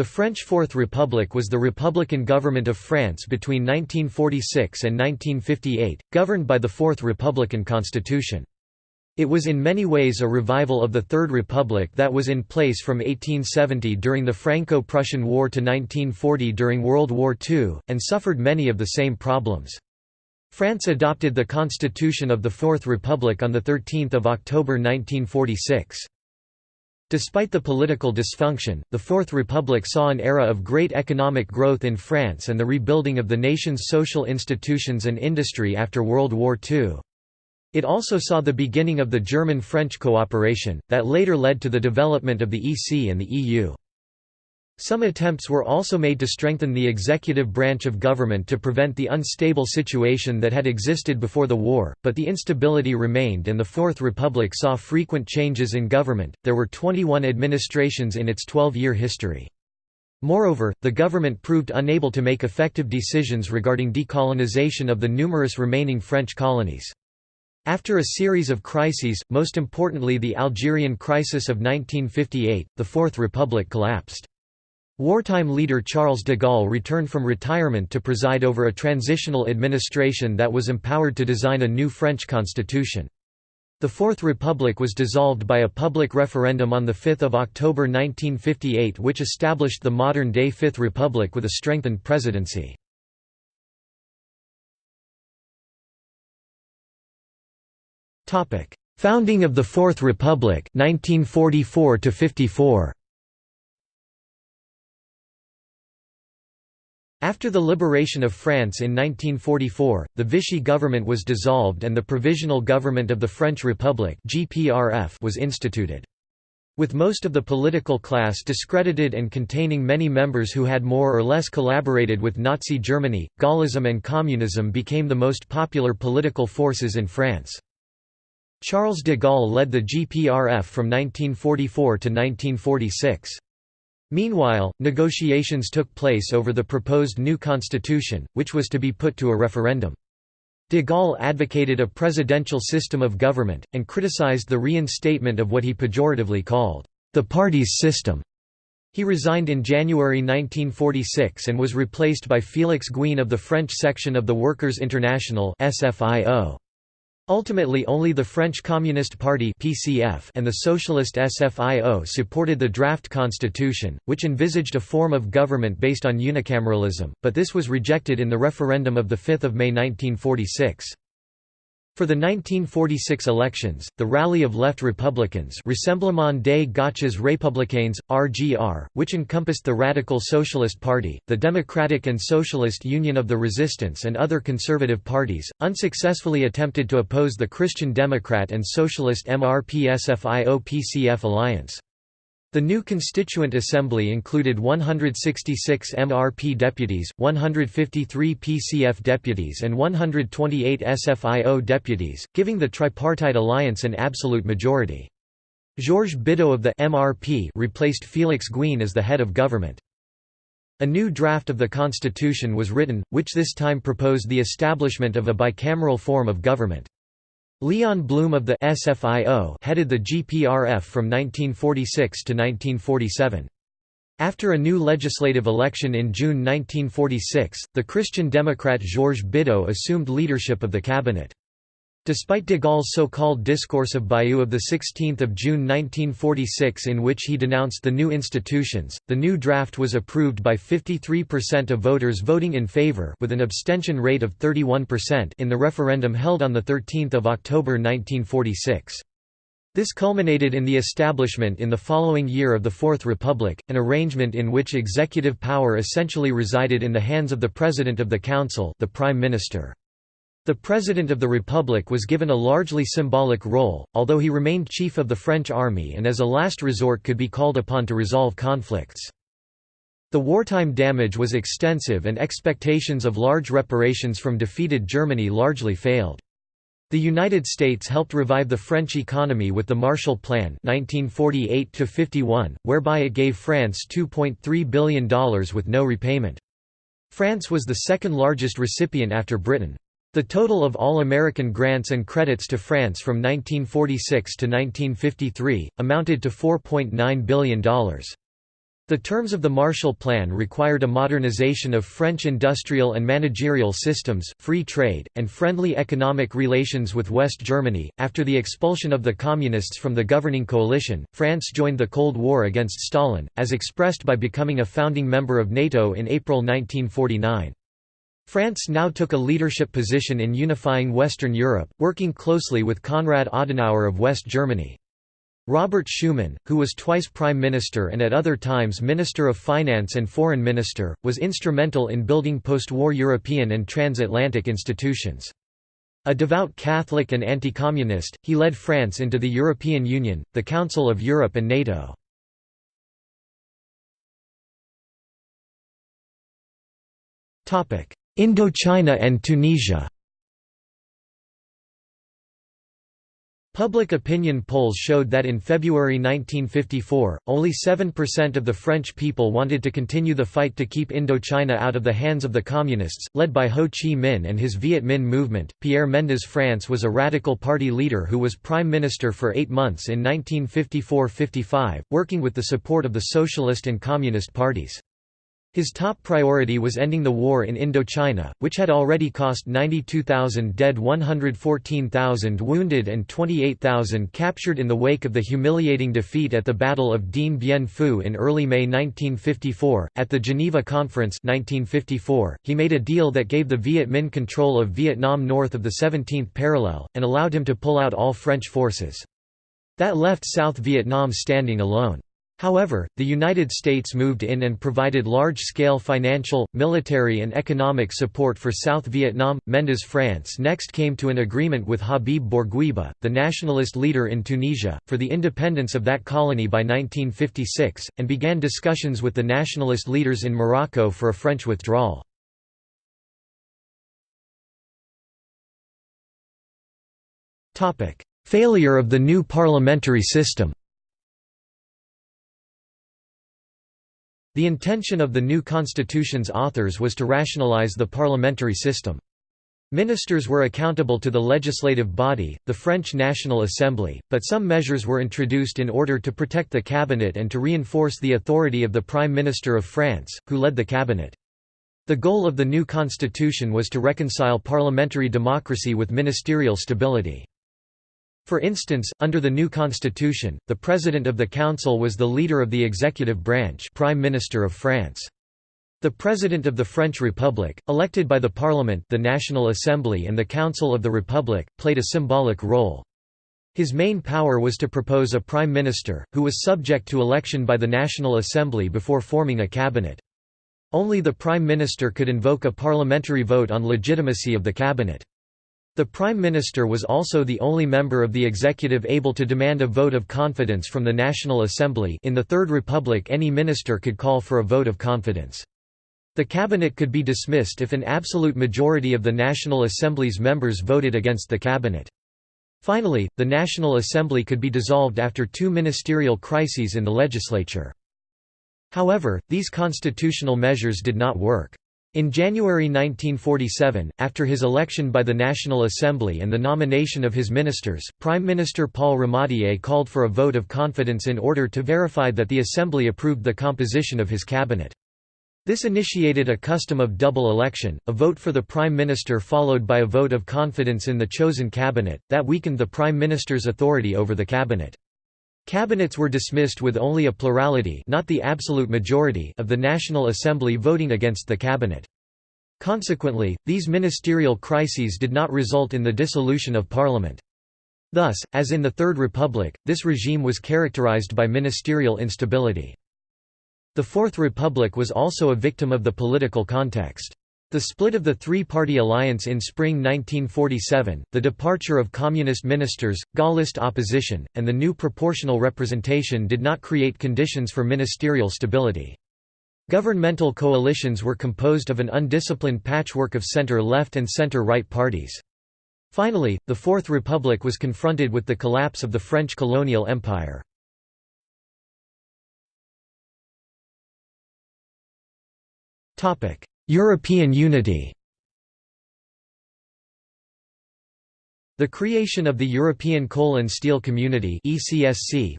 The French Fourth Republic was the republican government of France between 1946 and 1958, governed by the Fourth Republican Constitution. It was in many ways a revival of the Third Republic that was in place from 1870 during the Franco-Prussian War to 1940 during World War II, and suffered many of the same problems. France adopted the Constitution of the Fourth Republic on 13 October 1946. Despite the political dysfunction, the Fourth Republic saw an era of great economic growth in France and the rebuilding of the nation's social institutions and industry after World War II. It also saw the beginning of the German-French cooperation, that later led to the development of the EC and the EU. Some attempts were also made to strengthen the executive branch of government to prevent the unstable situation that had existed before the war, but the instability remained and the Fourth Republic saw frequent changes in government. There were 21 administrations in its 12 year history. Moreover, the government proved unable to make effective decisions regarding decolonization of the numerous remaining French colonies. After a series of crises, most importantly the Algerian crisis of 1958, the Fourth Republic collapsed. Wartime leader Charles de Gaulle returned from retirement to preside over a transitional administration that was empowered to design a new French constitution. The Fourth Republic was dissolved by a public referendum on 5 October 1958 which established the modern-day Fifth Republic with a strengthened presidency. Founding of the Fourth Republic 1944 54. After the liberation of France in 1944, the Vichy government was dissolved and the Provisional Government of the French Republic was instituted. With most of the political class discredited and containing many members who had more or less collaborated with Nazi Germany, Gaullism and communism became the most popular political forces in France. Charles de Gaulle led the GPRF from 1944 to 1946. Meanwhile, negotiations took place over the proposed new constitution, which was to be put to a referendum. De Gaulle advocated a presidential system of government, and criticized the reinstatement of what he pejoratively called, "...the party's system." He resigned in January 1946 and was replaced by Félix Gouin of the French section of the Workers' International SFIO. Ultimately only the French Communist Party (PCF) and the Socialist SFIO supported the draft constitution, which envisaged a form of government based on unicameralism, but this was rejected in the referendum of 5 May 1946. For the 1946 elections, the rally of left Republicans Rassemblement des Gauches Républicains, RGR, which encompassed the Radical Socialist Party, the Democratic and Socialist Union of the Resistance and other conservative parties, unsuccessfully attempted to oppose the Christian Democrat and Socialist MRP-SFIO-PCF alliance. The new Constituent Assembly included 166 MRP deputies, 153 PCF deputies and 128 SFIO deputies, giving the tripartite alliance an absolute majority. Georges Bidault of the MRP replaced Félix Gouin as the head of government. A new draft of the constitution was written, which this time proposed the establishment of a bicameral form of government. Leon Blum of the SFIO headed the GPRF from 1946 to 1947. After a new legislative election in June 1946, the Christian Democrat Georges Bidault assumed leadership of the cabinet. Despite de Gaulle's so-called Discourse of Bayeux of 16 June 1946 in which he denounced the new institutions, the new draft was approved by 53% of voters voting in favor with an abstention rate of 31% in the referendum held on 13 October 1946. This culminated in the establishment in the following year of the Fourth Republic, an arrangement in which executive power essentially resided in the hands of the President of the Council the Prime Minister. The President of the Republic was given a largely symbolic role, although he remained chief of the French army and as a last resort could be called upon to resolve conflicts. The wartime damage was extensive and expectations of large reparations from defeated Germany largely failed. The United States helped revive the French economy with the Marshall Plan 1948 whereby it gave France $2.3 billion with no repayment. France was the second largest recipient after Britain. The total of all American grants and credits to France from 1946 to 1953, amounted to $4.9 billion. The terms of the Marshall Plan required a modernization of French industrial and managerial systems, free trade, and friendly economic relations with West Germany. After the expulsion of the Communists from the governing coalition, France joined the Cold War against Stalin, as expressed by becoming a founding member of NATO in April 1949. France now took a leadership position in unifying Western Europe, working closely with Konrad Adenauer of West Germany. Robert Schuman, who was twice Prime Minister and at other times Minister of Finance and Foreign Minister, was instrumental in building post-war European and transatlantic institutions. A devout Catholic and anti-communist, he led France into the European Union, the Council of Europe and NATO. Indochina and Tunisia Public opinion polls showed that in February 1954, only 7% of the French people wanted to continue the fight to keep Indochina out of the hands of the Communists, led by Ho Chi Minh and his Viet Minh movement. Pierre Mendès France was a radical party leader who was prime minister for eight months in 1954 55, working with the support of the Socialist and Communist parties. His top priority was ending the war in Indochina, which had already cost 92,000 dead 114,000 wounded and 28,000 captured in the wake of the humiliating defeat at the Battle of Dien Bien Phu in early May 1954. At the Geneva Conference 1954, he made a deal that gave the Viet Minh control of Vietnam north of the 17th parallel, and allowed him to pull out all French forces. That left South Vietnam standing alone. However, the United States moved in and provided large-scale financial, military and economic support for South Vietnam. Mendès France next came to an agreement with Habib Bourguiba, the nationalist leader in Tunisia, for the independence of that colony by 1956, and began discussions with the nationalist leaders in Morocco for a French withdrawal. Failure of the new parliamentary system The intention of the new constitution's authors was to rationalize the parliamentary system. Ministers were accountable to the legislative body, the French National Assembly, but some measures were introduced in order to protect the cabinet and to reinforce the authority of the Prime Minister of France, who led the cabinet. The goal of the new constitution was to reconcile parliamentary democracy with ministerial stability. For instance, under the new constitution, the President of the Council was the leader of the executive branch Prime Minister of France. The President of the French Republic, elected by the Parliament the National Assembly and the Council of the Republic, played a symbolic role. His main power was to propose a prime minister, who was subject to election by the National Assembly before forming a cabinet. Only the prime minister could invoke a parliamentary vote on legitimacy of the cabinet. The Prime Minister was also the only member of the executive able to demand a vote of confidence from the National Assembly in the Third Republic any minister could call for a vote of confidence. The cabinet could be dismissed if an absolute majority of the National Assembly's members voted against the cabinet. Finally, the National Assembly could be dissolved after two ministerial crises in the legislature. However, these constitutional measures did not work. In January 1947, after his election by the National Assembly and the nomination of his ministers, Prime Minister Paul Ramadier called for a vote of confidence in order to verify that the Assembly approved the composition of his cabinet. This initiated a custom of double election, a vote for the Prime Minister followed by a vote of confidence in the chosen cabinet, that weakened the Prime Minister's authority over the cabinet. Cabinets were dismissed with only a plurality not the absolute majority of the National Assembly voting against the cabinet. Consequently, these ministerial crises did not result in the dissolution of parliament. Thus, as in the Third Republic, this regime was characterized by ministerial instability. The Fourth Republic was also a victim of the political context. The split of the three-party alliance in spring 1947, the departure of communist ministers, Gaullist opposition, and the new proportional representation did not create conditions for ministerial stability. Governmental coalitions were composed of an undisciplined patchwork of center-left and center-right parties. Finally, the Fourth Republic was confronted with the collapse of the French colonial empire. Topic: European unity The creation of the European Coal and Steel Community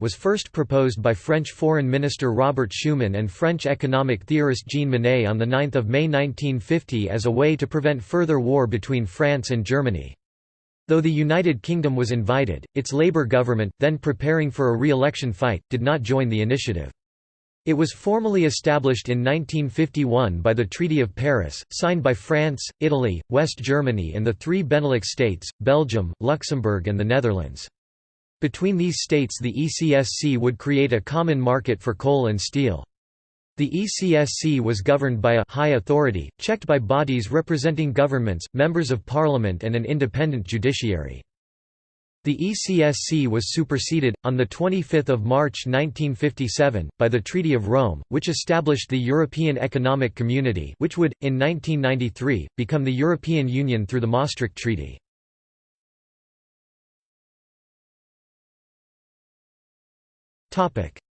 was first proposed by French Foreign Minister Robert Schuman and French economic theorist Jean Monnet on 9 May 1950 as a way to prevent further war between France and Germany. Though the United Kingdom was invited, its Labour government, then preparing for a re-election fight, did not join the initiative. It was formally established in 1951 by the Treaty of Paris, signed by France, Italy, West Germany and the three Benelux states, Belgium, Luxembourg and the Netherlands. Between these states the ECSC would create a common market for coal and steel. The ECSC was governed by a high authority, checked by bodies representing governments, members of parliament and an independent judiciary. The ECSC was superseded, on 25 March 1957, by the Treaty of Rome, which established the European Economic Community which would, in 1993, become the European Union through the Maastricht Treaty.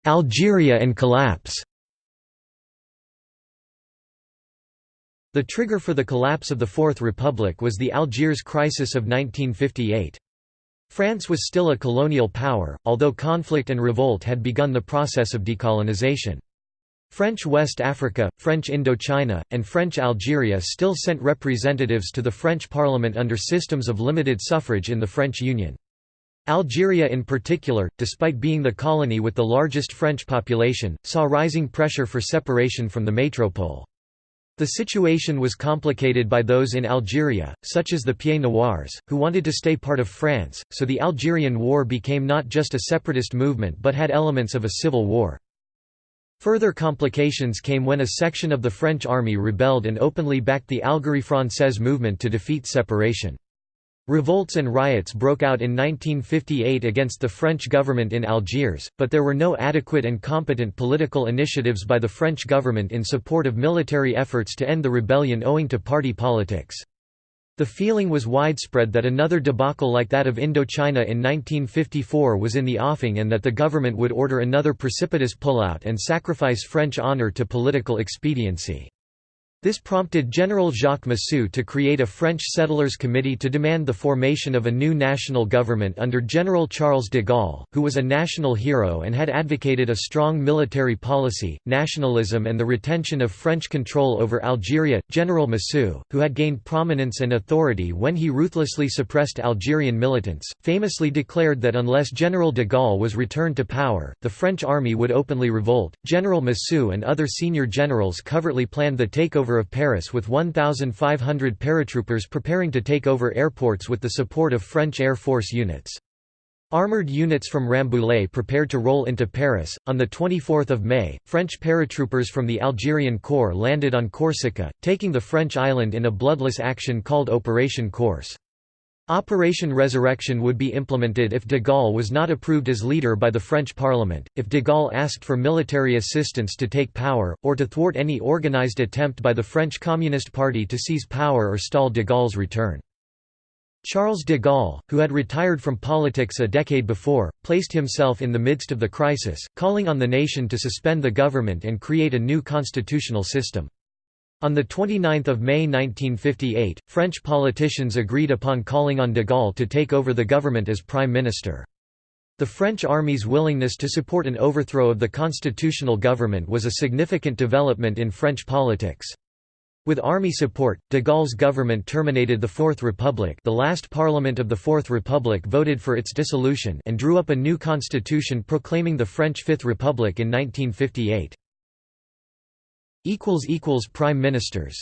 Algeria and collapse The trigger for the collapse of the Fourth Republic was the Algiers crisis of 1958. France was still a colonial power, although conflict and revolt had begun the process of decolonization. French West Africa, French Indochina, and French Algeria still sent representatives to the French parliament under systems of limited suffrage in the French Union. Algeria in particular, despite being the colony with the largest French population, saw rising pressure for separation from the métropole. The situation was complicated by those in Algeria, such as the Pieds Noirs, who wanted to stay part of France, so the Algerian War became not just a separatist movement but had elements of a civil war. Further complications came when a section of the French army rebelled and openly backed the Algérie Française movement to defeat separation. Revolts and riots broke out in 1958 against the French government in Algiers, but there were no adequate and competent political initiatives by the French government in support of military efforts to end the rebellion owing to party politics. The feeling was widespread that another debacle like that of Indochina in 1954 was in the offing and that the government would order another precipitous pullout and sacrifice French honour to political expediency. This prompted General Jacques Massu to create a French settlers committee to demand the formation of a new national government under General Charles de Gaulle, who was a national hero and had advocated a strong military policy, nationalism and the retention of French control over Algeria. General Massu, who had gained prominence and authority when he ruthlessly suppressed Algerian militants, famously declared that unless General de Gaulle was returned to power, the French army would openly revolt. General Massu and other senior generals covertly planned the takeover of Paris with 1,500 paratroopers preparing to take over airports with the support of French Air Force units. Armoured units from Rambouillet prepared to roll into Paris. On 24 May, French paratroopers from the Algerian Corps landed on Corsica, taking the French island in a bloodless action called Operation Corse. Operation Resurrection would be implemented if de Gaulle was not approved as leader by the French Parliament, if de Gaulle asked for military assistance to take power, or to thwart any organized attempt by the French Communist Party to seize power or stall de Gaulle's return. Charles de Gaulle, who had retired from politics a decade before, placed himself in the midst of the crisis, calling on the nation to suspend the government and create a new constitutional system. On 29 May 1958, French politicians agreed upon calling on de Gaulle to take over the government as prime minister. The French army's willingness to support an overthrow of the constitutional government was a significant development in French politics. With army support, de Gaulle's government terminated the Fourth Republic the last parliament of the Fourth Republic voted for its dissolution and drew up a new constitution proclaiming the French Fifth Republic in 1958. Prime ministers